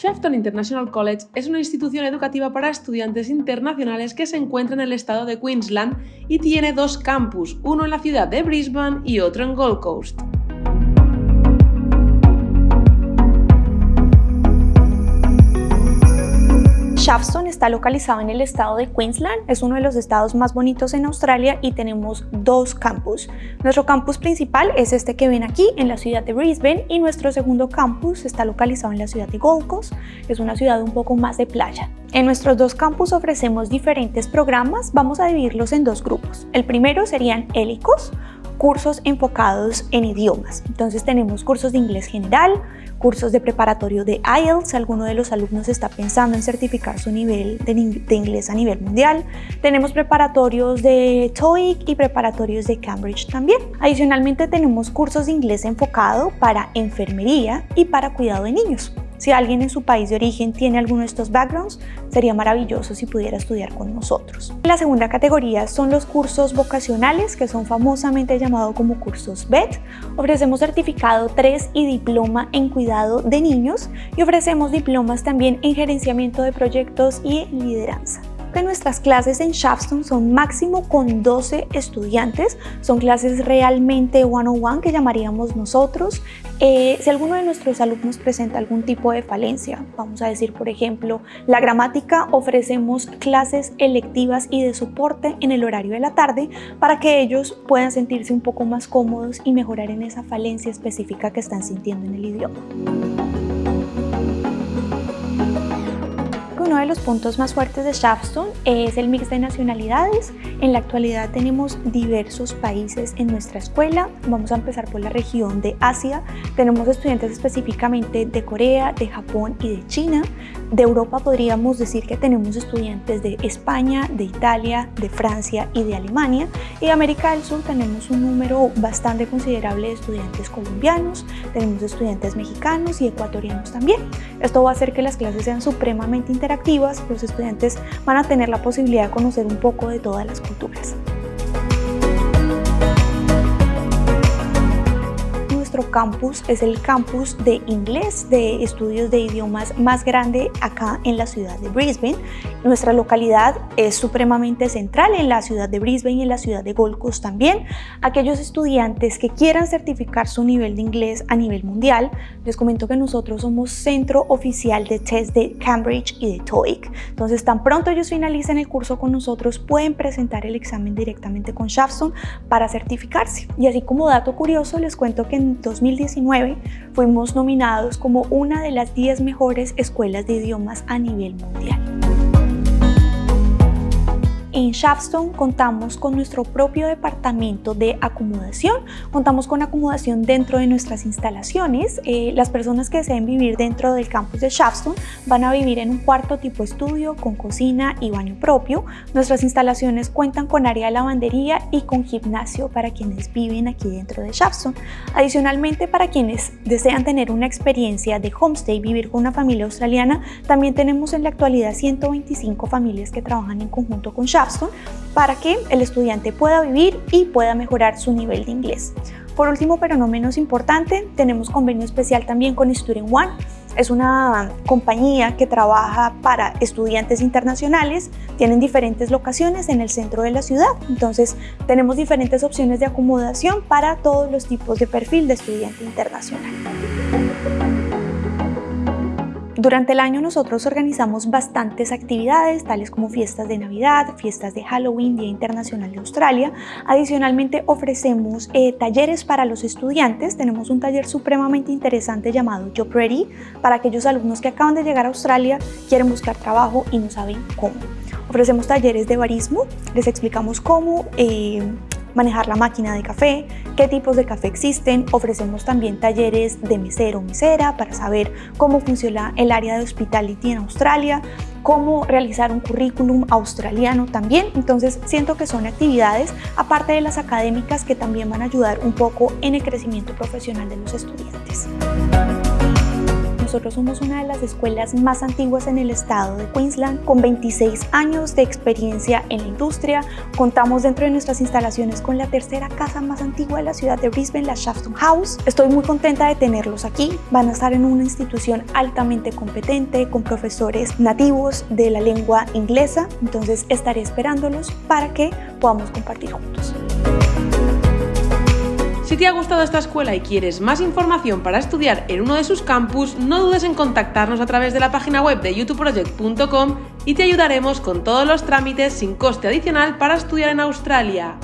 Shefton International College es una institución educativa para estudiantes internacionales que se encuentra en el estado de Queensland y tiene dos campus, uno en la ciudad de Brisbane y otro en Gold Coast. Shafton está localizado en el estado de Queensland, es uno de los estados más bonitos en Australia y tenemos dos campus. Nuestro campus principal es este que ven aquí en la ciudad de Brisbane y nuestro segundo campus está localizado en la ciudad de Gold Coast, es una ciudad un poco más de playa. En nuestros dos campus ofrecemos diferentes programas, vamos a dividirlos en dos grupos. El primero serían hélicos, cursos enfocados en idiomas. Entonces tenemos cursos de inglés general, cursos de preparatorio de IELTS, alguno de los alumnos está pensando en certificar su nivel de, inglés a nivel mundial. Tenemos preparatorios de TOEIC y preparatorios de Cambridge también. Adicionalmente tenemos cursos de inglés enfocado para enfermería y para cuidado de niños. Si alguien en su país de origen tiene alguno de estos backgrounds, sería maravilloso si pudiera estudiar con nosotros. La segunda categoría son los cursos vocacionales, que son famosamente llamados como cursos BET. Ofrecemos certificado 3 y diploma en cuidado de niños y ofrecemos diplomas también en gerenciamiento de proyectos y lideranza que nuestras clases en Shafton son máximo con 12 estudiantes, son clases realmente one-on-one que llamaríamos nosotros. Eh, si alguno de nuestros alumnos presenta algún tipo de falencia, vamos a decir por ejemplo la gramática, ofrecemos clases electivas y de soporte en el horario de la tarde para que ellos puedan sentirse un poco más cómodos y mejorar en esa falencia específica que están sintiendo en el idioma. Uno de los puntos más fuertes de Shafton es el mix de nacionalidades. En la actualidad tenemos diversos países en nuestra escuela. Vamos a empezar por la región de Asia. Tenemos estudiantes específicamente de Corea, de Japón y de China. De Europa podríamos decir que tenemos estudiantes de España, de Italia, de Francia y de Alemania. Y de América del Sur tenemos un número bastante considerable de estudiantes colombianos, tenemos estudiantes mexicanos y ecuatorianos también. Esto va a hacer que las clases sean supremamente interactivas los estudiantes van a tener la posibilidad de conocer un poco de todas las culturas. Campus es el campus de inglés de estudios de idiomas más grande acá en la ciudad de Brisbane. Nuestra localidad es supremamente central en la ciudad de Brisbane y en la ciudad de Gold Coast también. Aquellos estudiantes que quieran certificar su nivel de inglés a nivel mundial, les comento que nosotros somos centro oficial de test de Cambridge y de TOEIC. Entonces, tan pronto ellos finalicen el curso con nosotros, pueden presentar el examen directamente con Shafton para certificarse. Y así como dato curioso, les cuento que en 2019 fuimos nominados como una de las 10 mejores escuelas de idiomas a nivel mundial. En Shafton contamos con nuestro propio departamento de acomodación, contamos con acomodación dentro de nuestras instalaciones. Eh, las personas que deseen vivir dentro del campus de Shafton van a vivir en un cuarto tipo estudio con cocina y baño propio. Nuestras instalaciones cuentan con área de lavandería y con gimnasio para quienes viven aquí dentro de Shafton. Adicionalmente, para quienes desean tener una experiencia de homestay, vivir con una familia australiana, también tenemos en la actualidad 125 familias que trabajan en conjunto con Shafton para que el estudiante pueda vivir y pueda mejorar su nivel de inglés. Por último, pero no menos importante, tenemos convenio especial también con Student One. Es una compañía que trabaja para estudiantes internacionales, tienen diferentes locaciones en el centro de la ciudad, entonces tenemos diferentes opciones de acomodación para todos los tipos de perfil de estudiante internacional. Durante el año nosotros organizamos bastantes actividades, tales como fiestas de Navidad, fiestas de Halloween, Día Internacional de Australia. Adicionalmente ofrecemos eh, talleres para los estudiantes. Tenemos un taller supremamente interesante llamado Job Ready para aquellos alumnos que acaban de llegar a Australia, quieren buscar trabajo y no saben cómo. Ofrecemos talleres de barismo, les explicamos cómo eh, manejar la máquina de café, qué tipos de café existen, ofrecemos también talleres de mesero o mesera para saber cómo funciona el área de hospitality en Australia, cómo realizar un currículum australiano también, entonces siento que son actividades aparte de las académicas que también van a ayudar un poco en el crecimiento profesional de los estudiantes nosotros somos una de las escuelas más antiguas en el estado de Queensland, con 26 años de experiencia en la industria. Contamos dentro de nuestras instalaciones con la tercera casa más antigua de la ciudad de Brisbane, la Shafton House. Estoy muy contenta de tenerlos aquí. Van a estar en una institución altamente competente, con profesores nativos de la lengua inglesa. Entonces estaré esperándolos para que podamos compartir juntos. Te ha gustado esta escuela y quieres más información para estudiar en uno de sus campus, no dudes en contactarnos a través de la página web de youtubeproject.com y te ayudaremos con todos los trámites sin coste adicional para estudiar en Australia.